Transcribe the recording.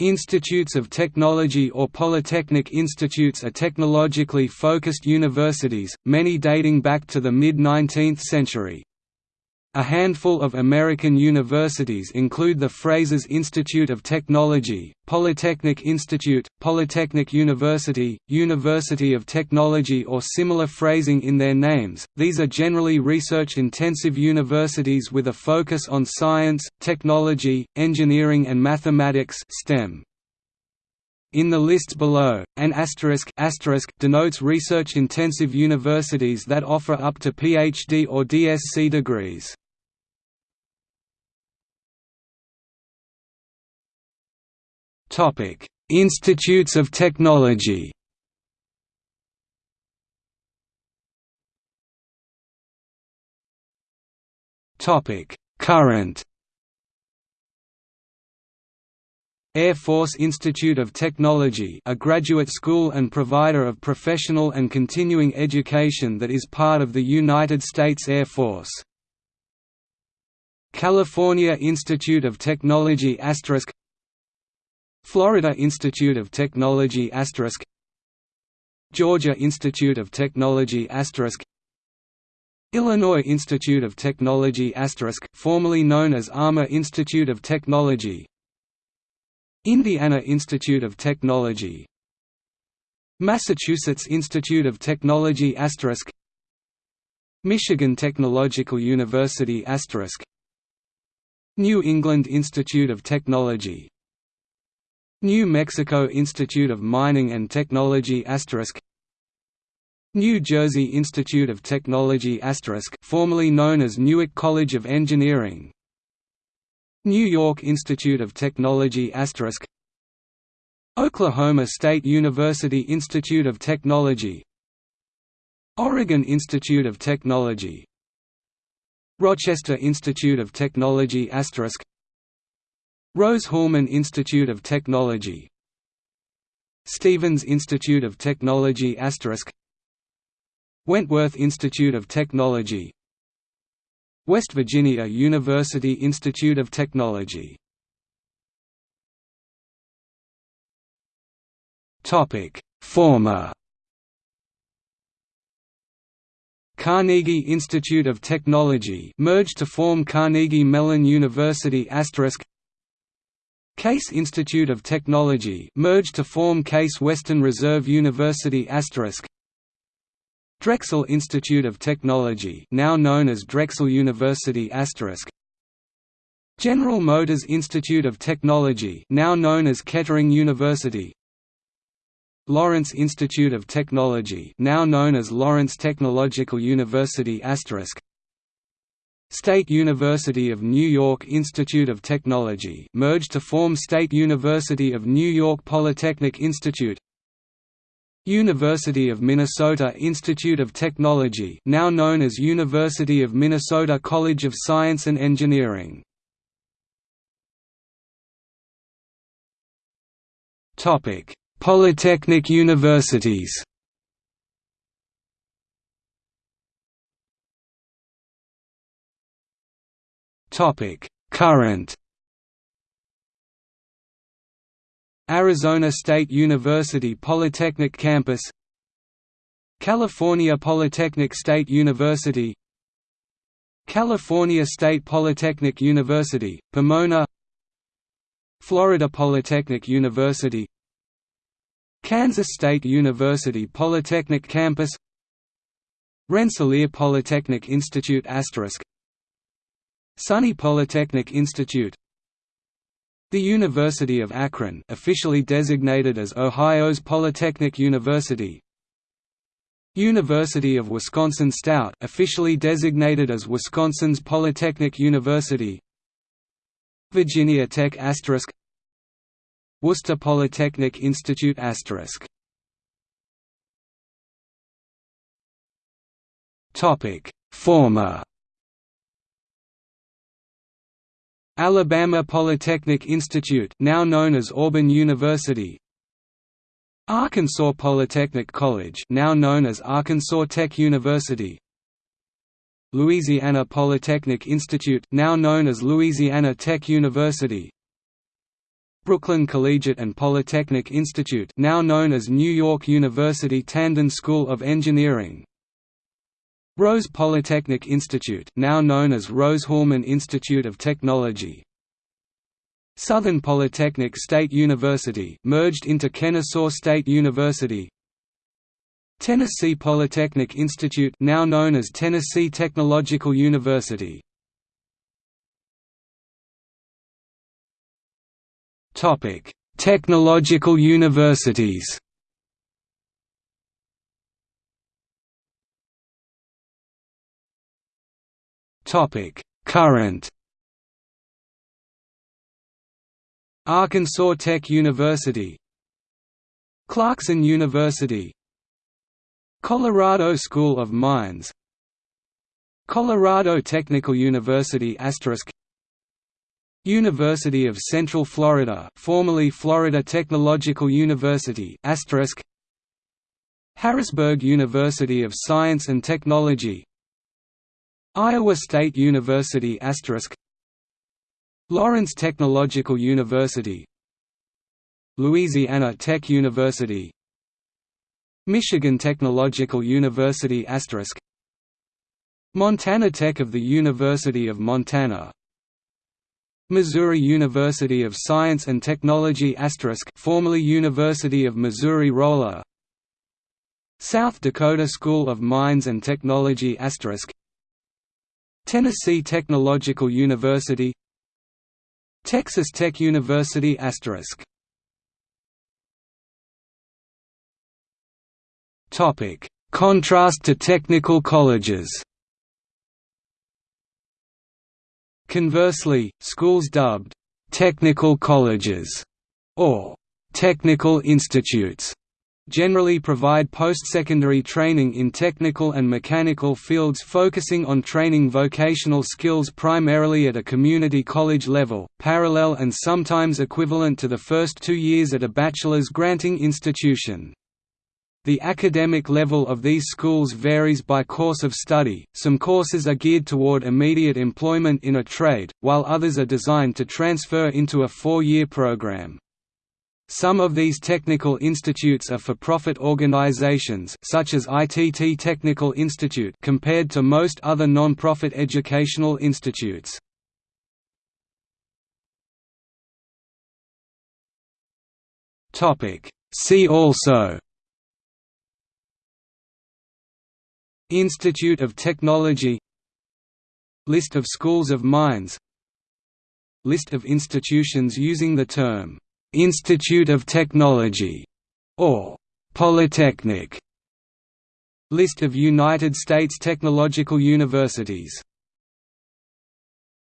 Institutes of Technology or Polytechnic institutes are technologically focused universities, many dating back to the mid-19th century. A handful of American universities include the Frasers Institute of Technology, Polytechnic Institute, Polytechnic University, University of Technology or similar phrasing in their names. These are generally research-intensive universities with a focus on science, technology, engineering and mathematics (STEM). In the lists below, an asterisk, asterisk denotes research-intensive universities that offer up to PhD or DSc degrees. Institutes of Technology. Topic: Current. Air Force Institute of Technology a graduate school and provider of professional and continuing education that is part of the United States Air Force. California Institute of Technology Florida Institute of Technology Georgia Institute of Technology Illinois Institute of Technology formerly known as Armour Institute of Technology. Indiana Institute of Technology. Massachusetts Institute of Technology Michigan Technological University New England Institute of Technology New Mexico Institute of Mining and Technology New Jersey Institute of Technology formerly known as Newark College of Engineering. New York Institute of Technology Oklahoma State University Institute of Technology. Oregon Institute of Technology. Rochester Institute of Technology Rose-Hulman Institute of Technology. Stevens Institute of Technology Wentworth Institute of Technology. West Virginia University Institute of Technology. Former. Carnegie Institute of Technology merged to form Carnegie Mellon University Case Institute of Technology merged to form Case Western Reserve University Drexel Institute of Technology now known as Drexel University General Motors Institute of Technology now known as Kettering University. Lawrence Institute of Technology now known as Lawrence Technological University State University of New York Institute of Technology merged to form State University of New York Polytechnic Institute. University of Minnesota Institute of Technology now known as University of Minnesota College of Science and Engineering. Polytechnic universities Current. Arizona State University Polytechnic Campus. California Polytechnic State University. California State Polytechnic University, Pomona. Florida Polytechnic University. Kansas State University Polytechnic Campus. Rensselaer Polytechnic Institute SUNY Polytechnic Institute. The University of Akron officially designated as Ohio's Polytechnic University. University of Wisconsin Stout officially designated as Wisconsin's Polytechnic University. Virginia Tech asterisk. Worcester Polytechnic Institute asterisk. Topic. Former Alabama Polytechnic Institute now known as Auburn University. Arkansas Polytechnic College now known as Arkansas Tech University. Louisiana Polytechnic Institute now known as Louisiana Tech University. Brooklyn Collegiate and Polytechnic Institute now known as New York University Tandon School of Engineering Rose Polytechnic Institute now known as Rose-Hulman Institute of Technology. Southern Polytechnic State University merged into Kennesaw State University. Tennessee Polytechnic Institute now known as Tennessee Technological University. Topic: Technological universities. Topic: Current. Arkansas Tech University, Clarkson University, Colorado School of Mines, Colorado Technical University University of Central Florida formerly Florida Technological University Harrisburg University of Science and Technology Iowa State University Lawrence Technological University Louisiana Tech University Michigan Technological University Montana Tech of the University of Montana Missouri University of Science and Technology formerly University of Missouri Rolla South Dakota School of Mines and Technology Tennessee Technological University Texas Tech University asterisk. Topic. Contrast to technical colleges. Conversely, schools dubbed «technical colleges» or «technical institutes» generally provide post-secondary training in technical and mechanical fields focusing on training vocational skills primarily at a community college level, parallel and sometimes equivalent to the first two years at a bachelor's granting institution. The academic level of these schools varies by course of study, some courses are geared toward immediate employment in a trade, while others are designed to transfer into a four-year program. Some of these technical institutes are for-profit organizations such as ITT Technical Institute compared to most other non-profit educational institutes. See also Institute of Technology List of schools of mines List of institutions using the term, "'Institute of Technology' or "'Polytechnic' List of United States technological universities